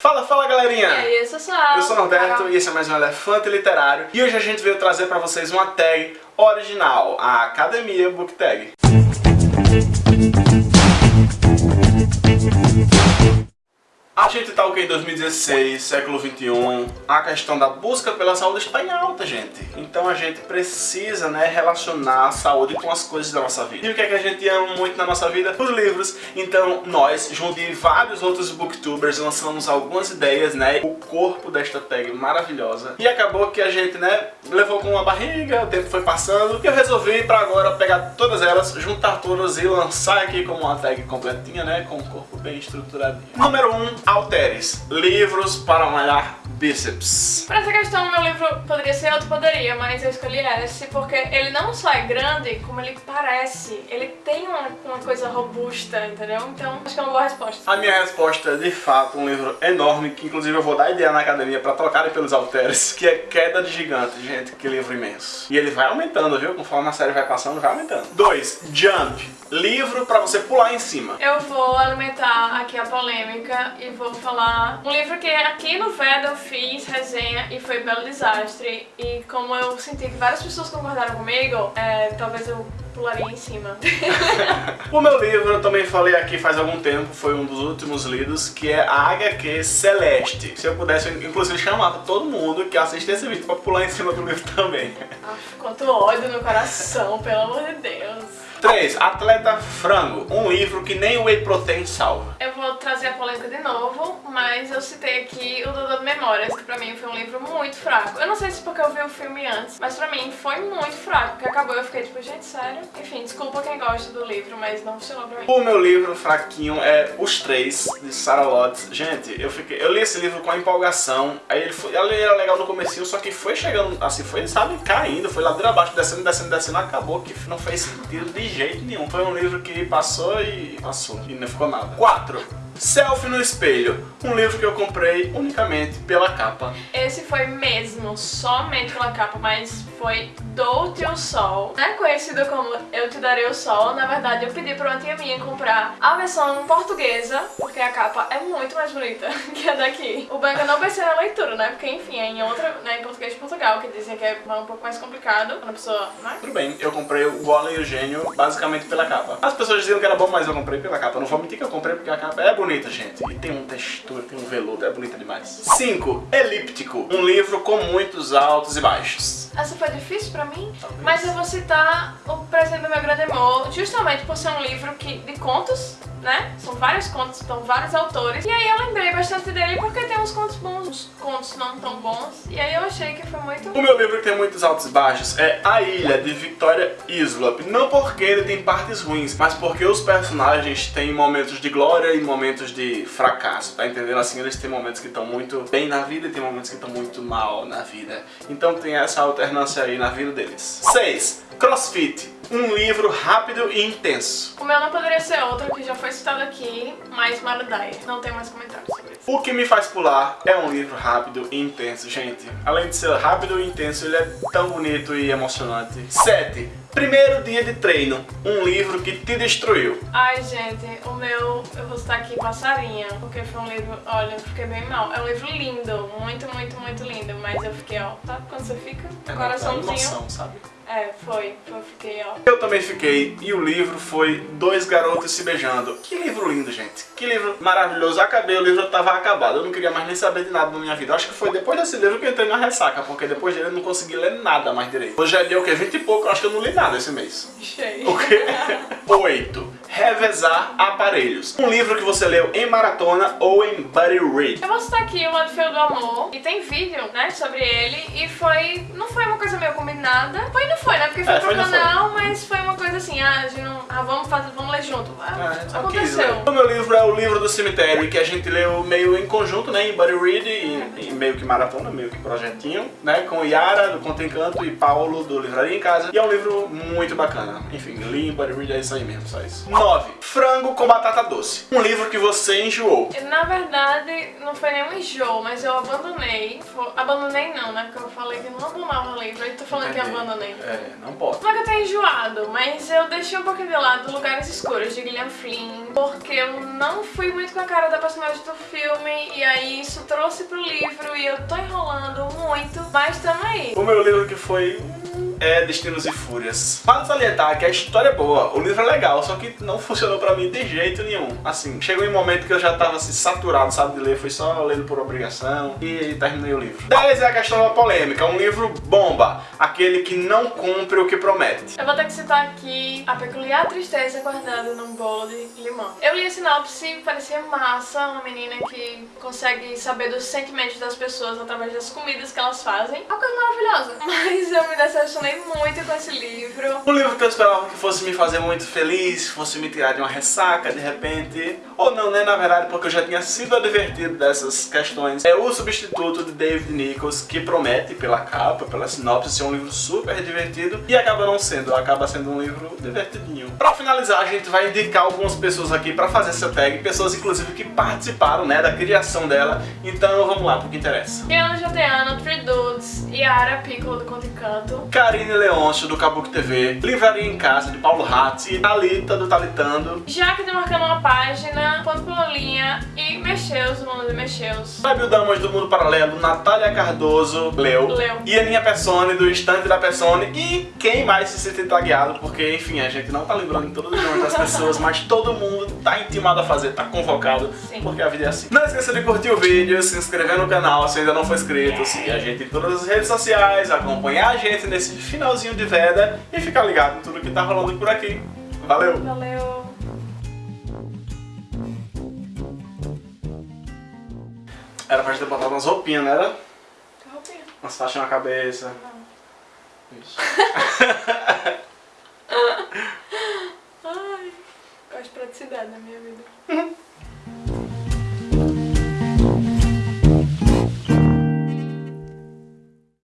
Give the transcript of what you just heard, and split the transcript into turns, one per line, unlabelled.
Fala, fala galerinha!
E aí, eu sou Sal.
Eu sou o Norberto e esse é mais um Elefante Literário e hoje a gente veio trazer pra vocês uma tag original, a Academia Book Tag. A gente tá o que em 2016, século 21, a questão da busca pela saúde está em alta, gente. Então a gente precisa, né, relacionar a saúde com as coisas da nossa vida. E o que é que a gente ama muito na nossa vida? Os livros. Então nós, junto de vários outros booktubers, lançamos algumas ideias, né, o corpo desta tag maravilhosa. E acabou que a gente, né, levou com uma barriga, o tempo foi passando, e eu resolvi pra agora pegar todas elas, juntar todas e lançar aqui como uma tag completinha, né, com o corpo bem estruturadinho. Número 1, um, Alteres. Livros para malhar bíceps.
Pra essa questão, meu livro poderia ser outro, poderia, mas eu escolhi esse porque ele não só é grande, como ele parece. Ele tem uma, uma coisa robusta, entendeu? Então, acho que é uma boa resposta.
A minha resposta é, de fato, um livro enorme, que inclusive eu vou dar ideia na academia pra trocarem pelos Alteres, que é Queda de Gigante, gente, que livro imenso. E ele vai aumentando, viu? Conforme a série vai passando, vai aumentando. 2. Jump. Livro pra você pular em cima.
Eu vou alimentar aqui a polêmica e vou falar um livro que aqui no VED eu fiz resenha e foi belo desastre. E como eu senti que várias pessoas concordaram comigo, é, talvez eu pularia em cima.
o meu livro, eu também falei aqui faz algum tempo, foi um dos últimos lidos, que é a HQ Celeste. Se eu pudesse, eu, inclusive, chamar todo mundo que assiste esse vídeo pra pular em cima do livro também.
quanto ódio no coração, pelo amor de Deus.
3. Atleta Frango, um livro que nem o Whey Protein salva.
Eu vou trazer a polêmica de novo, mas eu citei aqui o Dodô Memórias, que pra mim foi um livro muito fraco. Eu não sei se porque eu vi o filme antes, mas pra mim foi muito fraco, porque acabou eu fiquei tipo, gente, sério? Enfim, desculpa quem gosta do livro, mas não funcionou pra mim.
O meu livro fraquinho é Os Três, de Sarah Lotz. Gente, eu fiquei, eu li esse livro com empolgação, aí ele foi, ele era legal no começo, só que foi chegando, assim, foi, sabe, caindo, foi ladeira abaixo, descendo, descendo, descendo, acabou que não fez sentido de jeito nenhum. Foi um livro que passou e passou, e não ficou nada. 4. Selfie no Espelho, um livro que eu comprei unicamente pela capa.
Esse foi mesmo, somente pela capa, mas foi Dou-te o Sol. Não é conhecido como Eu Te Darei o Sol, na verdade eu pedi pra uma tia minha comprar a versão portuguesa, porque a capa é muito mais bonita que a daqui. O banco eu não pensei na leitura, né, porque enfim, é em outra, né, em português de Portugal, que dizem que é um pouco mais complicado, quando a pessoa, né?
Tudo bem, eu comprei o Golem e o Gênio basicamente pela capa. As pessoas diziam que era bom, mas eu comprei pela capa. não vou mentir que eu comprei porque a capa é bonita bonita, gente. E tem uma textura, tem um veludo, é bonita demais. 5. Elíptico. Um livro com muitos altos e baixos.
Essa foi difícil pra mim, Talvez. mas eu vou citar O Presente do Meu Grande Amor, justamente por ser um livro que, de contos, né? São vários contos, são vários autores. E aí eu lembrei bastante dele porque tem uns contos bons, uns contos não tão bons. E aí eu achei que foi muito...
O meu livro que tem muitos altos e baixos é A Ilha, de Victoria Islop. Não porque ele tem partes ruins, mas porque os personagens têm momentos de glória e momentos de fracasso, tá entendendo? Assim, eles têm momentos que estão muito bem na vida e tem momentos que estão muito mal na vida. Então tem essa alternância aí na vida deles. 6. CrossFit um livro rápido e intenso.
O meu não poderia ser outro, que já foi citado aqui, mas Marudai. Não tem mais comentários sobre isso.
O que me faz pular é um livro rápido e intenso, gente. Além de ser rápido e intenso, ele é tão bonito e emocionante. 7. Primeiro dia de treino, um livro que te destruiu.
Ai, gente, o meu, eu vou citar aqui Passarinha, porque foi um livro, olha, eu fiquei bem mal. É um livro lindo, muito, muito, muito lindo, mas eu fiquei, ó, sabe quando você fica?
É, coraçãozinho. Emoção, sabe?
É, foi. Eu fiquei, ó.
Eu também fiquei. E o livro foi Dois Garotos Se Beijando. Que livro lindo, gente. Que livro maravilhoso. Acabei, o livro estava acabado. Eu não queria mais nem saber de nada na minha vida. Eu acho que foi depois desse livro que eu entrei na ressaca, porque depois dele eu não consegui ler nada mais direito. Hoje é dia o quê? 20 e pouco. Eu acho que eu não li nada esse mês.
Cheio.
O quê? Oito. Revezar Aparelhos. Um livro que você leu em maratona ou em buddy read.
Eu vou citar aqui o Lado Feio do Amor. E tem vídeo, né, sobre ele. E foi... Não foi uma coisa meio combinada. Foi não foi, né? Porque foi é, pro canal, foi. mas foi uma coisa assim, ah, a gente não... Ah, vamos, fazer, vamos ler junto. Ah, é, aconteceu.
O meu livro é o livro do cemitério, que a gente leu meio em conjunto, né, em buddy read e, e meio que maratona, meio que projetinho, né, com Yara, do Conto Encanto, e Paulo, do Livraria em Casa. E é um livro muito bacana. Enfim, buddy read, é isso aí mesmo, só isso. 9. Frango com batata doce. Um livro que você enjoou.
Na verdade, não foi nenhum enjoo, mas eu abandonei. Abandonei não, né? Porque eu falei que não abandonava o livro. Aí tô falando Entendi. que abandonei.
É, não pode.
Não é que eu tenha enjoado, mas eu deixei um pouquinho de lado Lugares Escuros de Gillian Flynn, porque eu não fui muito com a cara da personagem do filme, e aí isso trouxe pro livro e eu tô enrolando muito, mas tamo aí.
O meu livro que foi é Destinos e Fúrias. Vale salientar que a história é boa, o livro é legal, só que não funcionou pra mim de jeito nenhum. Assim, chegou em um momento que eu já tava assim, saturado, sabe, de ler, fui só lendo por obrigação e terminei o livro. 10 é a questão da polêmica, um livro bomba, aquele que não cumpre o que promete.
Eu vou ter que citar aqui A Peculiar Tristeza Guardada num Bolo de Limão. Eu li a sinopse, parecia massa, uma menina que consegue saber dos sentimentos das pessoas através das comidas que elas fazem. Uma coisa maravilhosa. Mas eu me decepcionei muito com esse livro.
Um livro que eu esperava que fosse me fazer muito feliz, fosse me tirar de uma ressaca de repente. Ou não, né? Na verdade, porque eu já tinha sido advertido dessas questões. É o substituto de David Nichols, que promete pela capa, pela sinopse, ser um livro super divertido. E acaba não sendo, acaba sendo um livro divertidinho. Pra finalizar, a gente vai indicar algumas pessoas aqui pra fazer essa tag. Pessoas, inclusive, que participaram, né, da criação dela. Então, vamos lá pro que interessa.
Diana Joteano, Three Dudes, Yara Piccolo do Conto e Canto,
Karine Leôncio, do Kabuki TV, Livraria em Casa, de Paulo Ratti, Thalita, do Talitando,
Jaque demarcando uma página, Ponto pela linha e Mexeus, do Mundo de Mexeus.
Fábio Damas, do Mundo Paralelo, Natália Cardoso, Leu,
Leu.
e Aninha Persone, do Estante da Persone, e quem mais se sente tagueado, porque, enfim, a gente não tá lembrando de todos os nomes das pessoas, mas todo mundo tá intimado a fazer, tá convocado,
Sim.
porque a vida é assim. Não esqueça de curtir o vídeo, se inscrever no canal se ainda não for inscrito, seguir a gente em todas as redes sociais, acompanhar a gente nesse finalzinho de veda e ficar ligado em tudo que tá rolando por aqui. Valeu!
Valeu!
Era pra gente ter botado umas roupinhas, não era?
Que roupinha?
Umas faixas na cabeça.
Não.
Isso.
Ai, gosto de praticidade na minha vida.